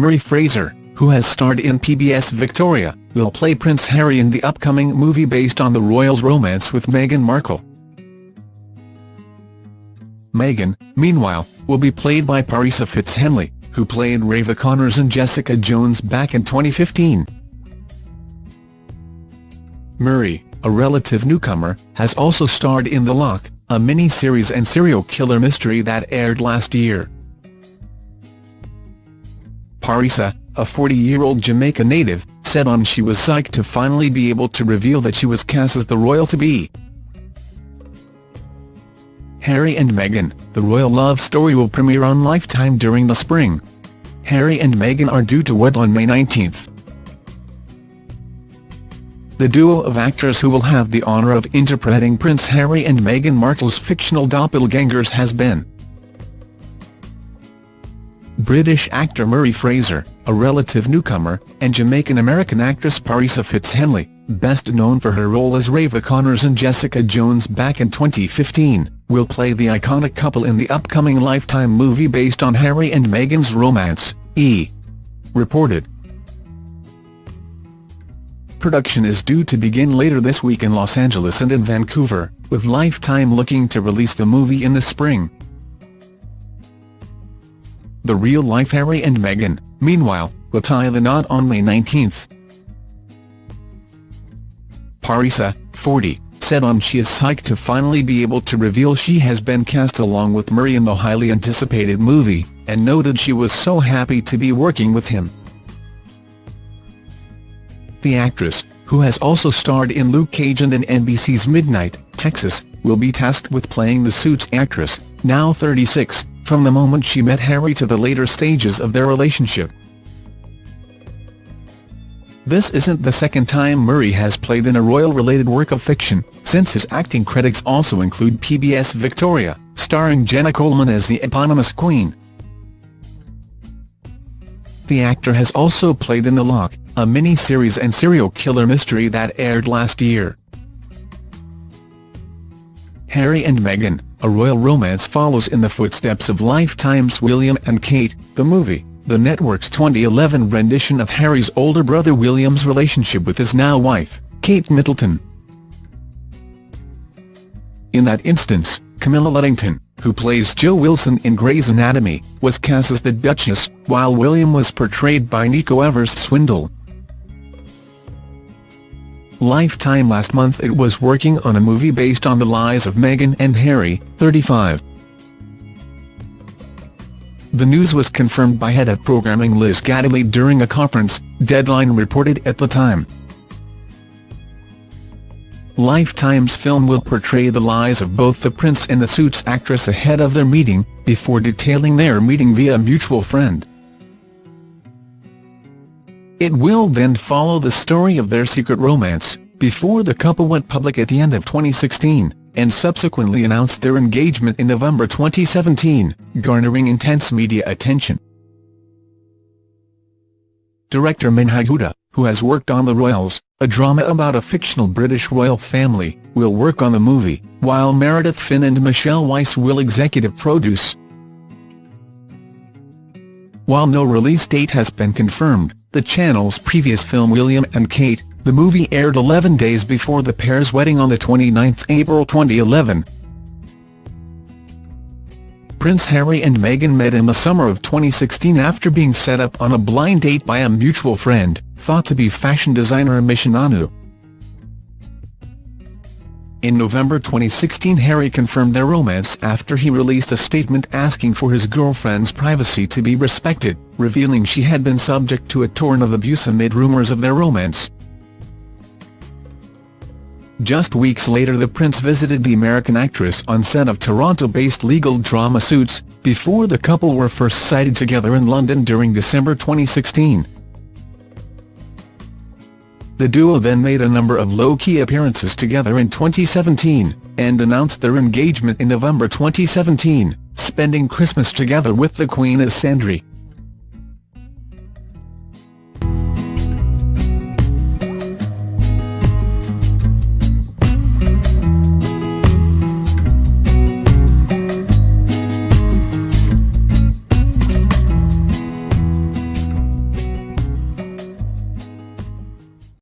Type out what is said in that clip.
Murray Fraser, who has starred in PBS Victoria, will play Prince Harry in the upcoming movie based on the royal's romance with Meghan Markle. Meghan, meanwhile, will be played by Parisa Fitz-Henley, who played Reva Connors and Jessica Jones back in 2015. Murray, a relative newcomer, has also starred in The Loch, a mini-series and serial killer mystery that aired last year. Parisa, a 40-year-old Jamaica native, said on she was psyched to finally be able to reveal that she was cast as the royal-to-be. Harry and Meghan, the royal love story will premiere on Lifetime during the spring. Harry and Meghan are due to wed on May 19. The duo of actors who will have the honour of interpreting Prince Harry and Meghan Markle's fictional doppelgangers has been British actor Murray Fraser, a relative newcomer, and Jamaican-American actress Parisa Fitz-Henley, best known for her role as Reva Connors and Jessica Jones back in 2015, will play the iconic couple in the upcoming Lifetime movie based on Harry and Meghan's romance, E! reported. Production is due to begin later this week in Los Angeles and in Vancouver, with Lifetime looking to release the movie in the spring. The real-life Harry and Meghan, meanwhile, will tie the knot on May 19. Parisa, 40, said on she is psyched to finally be able to reveal she has been cast along with Murray in the highly anticipated movie, and noted she was so happy to be working with him. The actress, who has also starred in Luke Cage and in NBC's Midnight, Texas, will be tasked with playing the Suits actress, now 36, from the moment she met Harry to the later stages of their relationship. This isn't the second time Murray has played in a royal-related work of fiction, since his acting credits also include PBS Victoria, starring Jenna Coleman as the eponymous Queen. The actor has also played in The Loch, a mini-series and serial killer mystery that aired last year. Harry and Meghan, a royal romance follows in the footsteps of Lifetime's William and Kate, the movie, the network's 2011 rendition of Harry's older brother William's relationship with his now wife, Kate Middleton. In that instance, Camilla Luddington, who plays Jo Wilson in Grey's Anatomy, was cast as the Duchess, while William was portrayed by Nico Evers-Swindell. Lifetime last month it was working on a movie based on the lives of Meghan and Harry, 35. The news was confirmed by head of programming Liz Gateley during a conference, Deadline reported at the time. Lifetime's film will portray the lives of both the prince and the Suits actress ahead of their meeting, before detailing their meeting via a mutual friend. It will then follow the story of their secret romance, before the couple went public at the end of 2016, and subsequently announced their engagement in November 2017, garnering intense media attention. Director Menhaj Huda, who has worked on The Royals, a drama about a fictional British royal family, will work on the movie, while Meredith Finn and Michelle Weiss will executive produce. While no release date has been confirmed, the channel's previous film William and Kate, the movie aired 11 days before the pair's wedding on 29 April 2011. Prince Harry and Meghan met in the summer of 2016 after being set up on a blind date by a mutual friend, thought to be fashion designer Misha Nonoo. In November 2016 Harry confirmed their romance after he released a statement asking for his girlfriend's privacy to be respected, revealing she had been subject to a torrent of abuse amid rumours of their romance. Just weeks later the prince visited the American actress on set of Toronto-based legal drama Suits, before the couple were first sighted together in London during December 2016. The duo then made a number of low-key appearances together in 2017, and announced their engagement in November 2017, spending Christmas together with the Queen as Sandri.